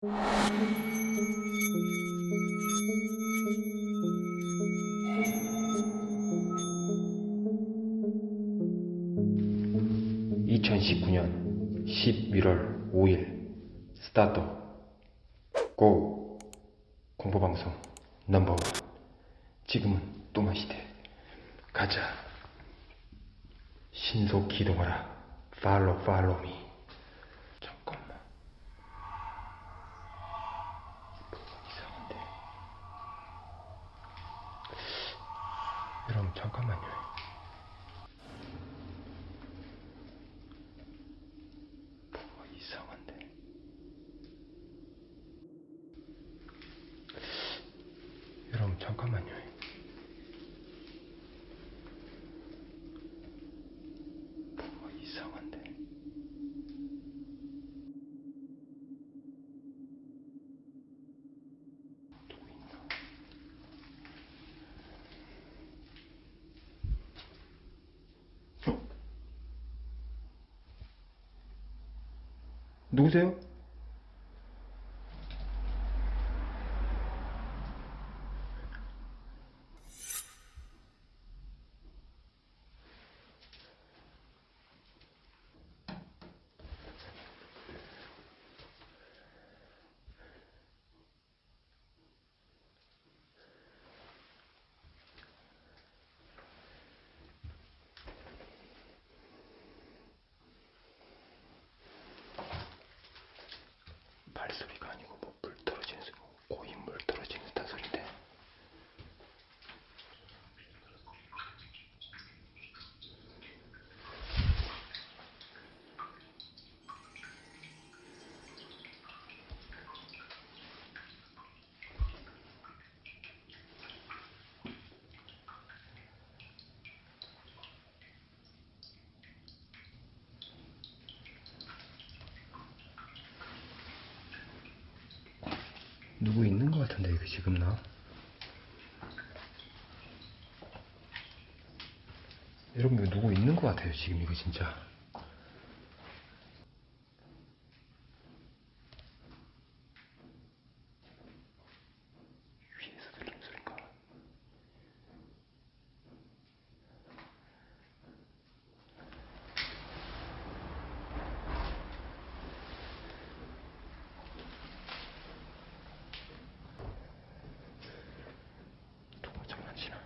(2019년 11월 5일) 스타트. 고! 공포방송 넘버원. 지금은 또마 시대. 가자. 신속 기동하라. 팔로 팔로미 잠깐만 뭐가 이상한데 여러분 잠깐만요 뭐가 이상한데 여러분 잠깐만요 뭐가 이상한데 누구 있나 어? 누구세요? 발소리가 아니고 뭐 물 떨어지는 소리, 고인 물 떨어지는 듯한 소리인데. 누구 있는 것 같은데 지금 나? 여러분 누구 있는 것 같아요 지금 이거 진짜 위에서 들리는 소린가? 누가 장난치나?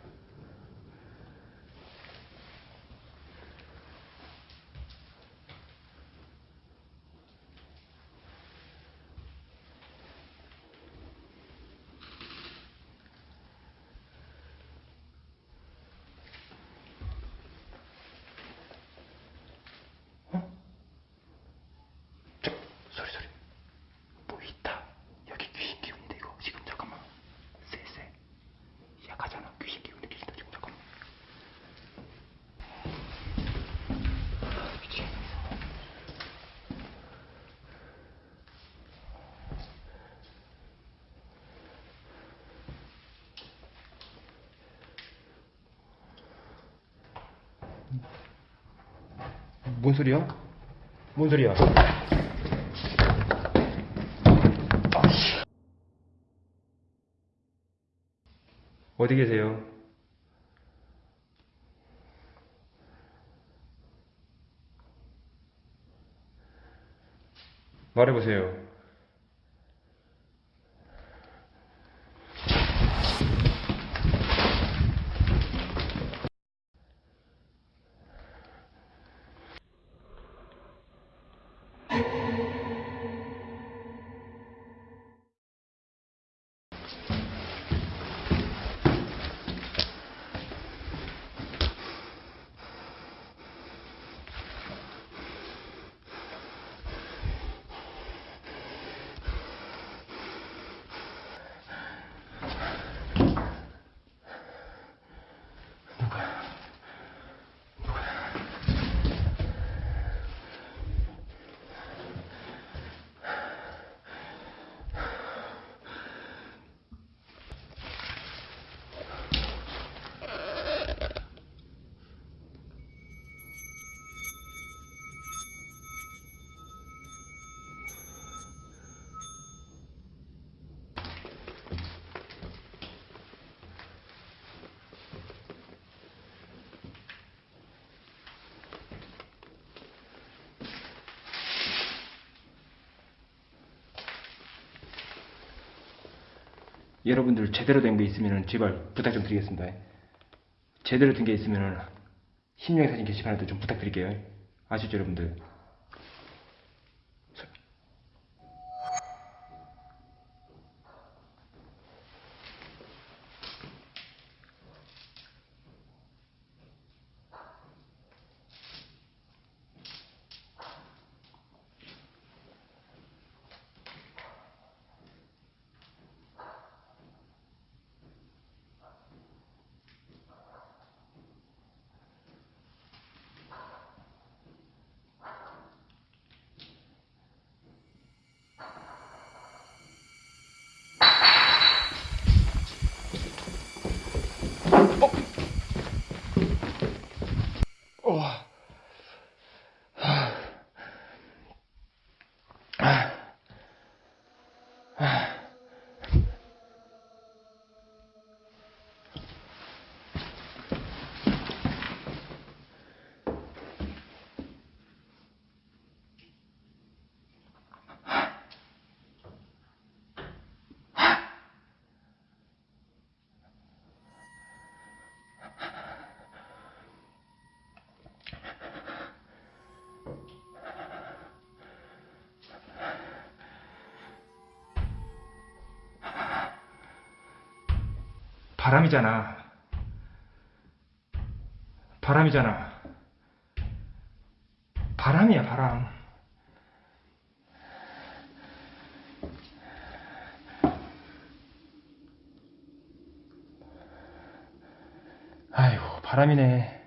어? 저 소리 소리 뭐 있다 여기 귀신 기운인데 이거 지금 잠깐만 쎄쎄 약하잖아 귀신 기운 느끼신다 지금 잠깐만 아, 미치겠네 뭔 소리야? 뭔 소리야? 어디 계세요? 말해보세요. 여러분들 제대로 된 게 있으면 제발 부탁 좀 드리겠습니다. 제대로 된 게 있으면 심령 사진 게시판에도 좀 부탁드릴게요. 아시죠, 여러분들? 바람이잖아. 바람이잖아. 바람이야, 바람. 아이고, 바람이네.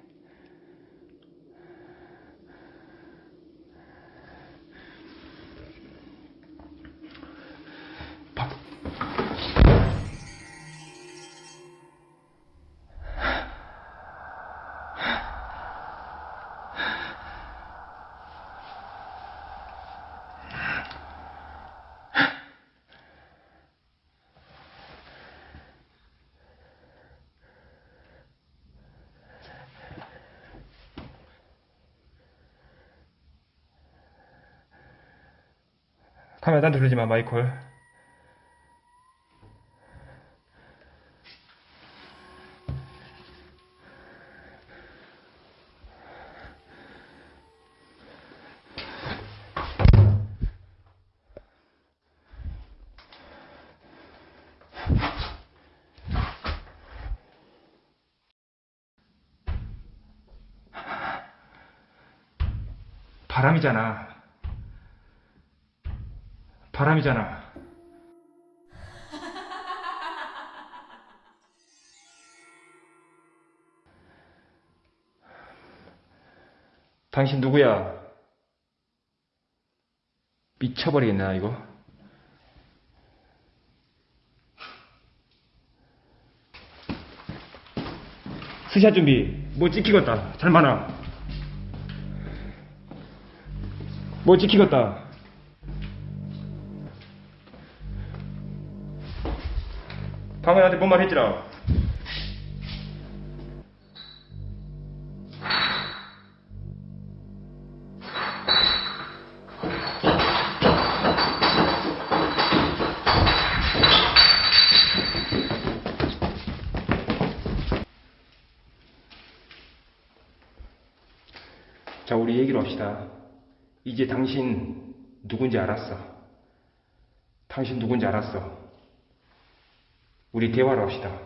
카메라 딴 돌리지 마, 마이콜. 바람이잖아. 바람이잖아. 당신 누구야? 미쳐버리겠네, 나 이거. 스샷 준비. 뭐 찍히겠다. 잘 많아. 뭐 찍히겠다. 방금 나한테 뭔 말 했지라. 자, 우리 얘기를 합시다. 이제 당신 누군지 알았어. 당신 누군지 알았어. 우리 대화를 합시다.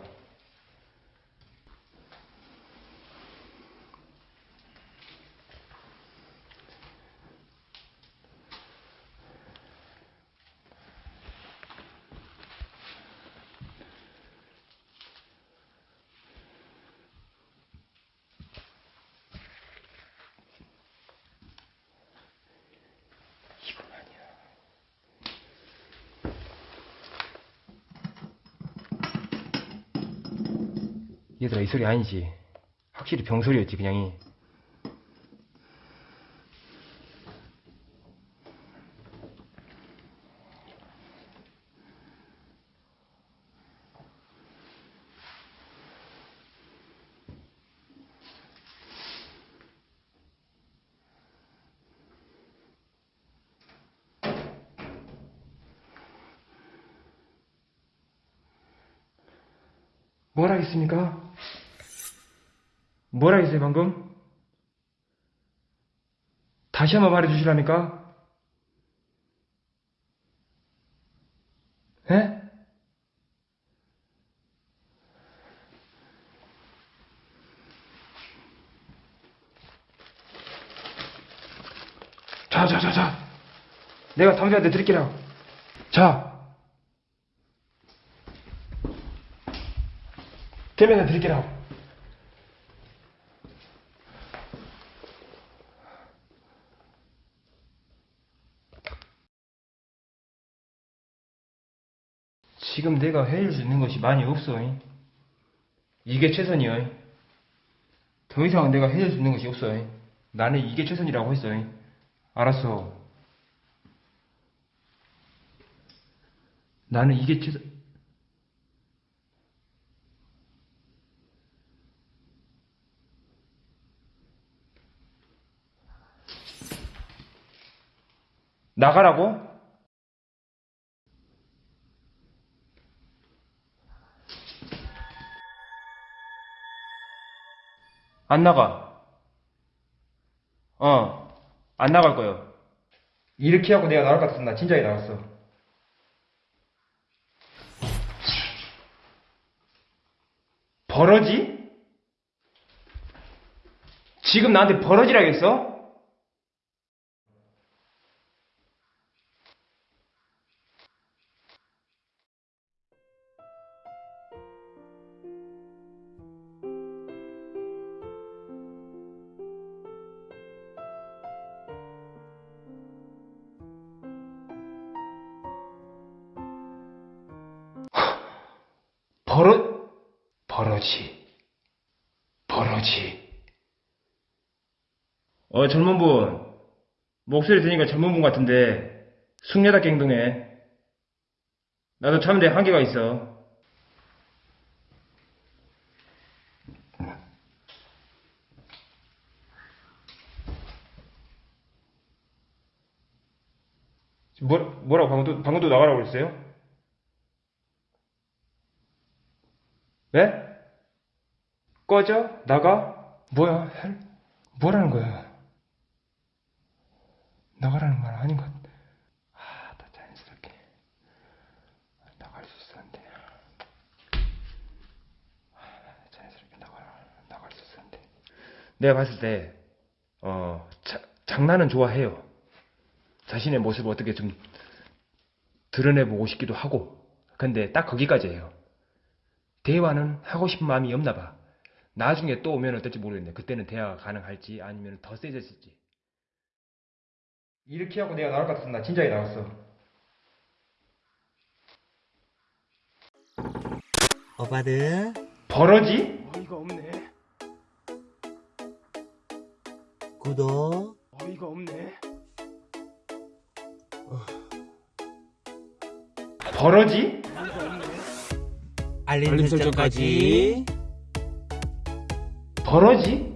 얘들아 이 소리 아니지 확실히 병소리였지 그냥이 뭘 하겠습니까? 뭐라 했어요, 방금? 다시 한번 말해 주시랍니까? 예? 자, 자, 자, 자. 내가 당신한테 드릴게요. 자. 대면에 드릴게요. 지금 내가 해줄 수 있는 것이 많이 없어. 잉. 이게 최선이야. 잉. 더 이상 내가 해줄 수 있는 것이 없어. 잉. 나는 이게 최선이라고 했어. 잉. 알았어. 나는 이게 최선. 나가라고? 안 나가. 어, 안 나갈 거요. 이렇게 하고 내가 나갈 것 같았으면 나 진작에 나갔어. 버러지? 지금 나한테 버러지라겠어? 버러지. 버러지. 어, 젊은 분. 목소리 들으니까 젊은 분 같은데, 숙녀답게 행동해. 나도 참는데 한계가 있어. 뭐, 뭐라고 방금도, 방금도 나가라고 그랬어요? 네? 꺼져? 나가? 뭐야? 헬? 뭐라는 거야? 나가라는 말 아닌 것. 아, 나 자연스럽게 나갈 수 있었는데. 아, 자연스럽게 나가 나갈 수 있었는데. 내가 봤을 때, 어, 자, 장난은 좋아해요. 자신의 모습을 어떻게 좀 드러내보고 싶기도 하고. 근데 딱 거기까지예요. 대화는 하고 싶은 마음이 없나 봐. 나중에 또 오면 어떨지 모르겠네. 그때는 대화가 가능할지 아니면 더 세졌을지. 이렇게 하고 내가 나올 것 같았으면 나 진작에 나갔어. 오빠들 버러지? 어이가 없네. 구독 어이가 없네. 버러지? 알림 알림 설정까지 설정까지. 버러지?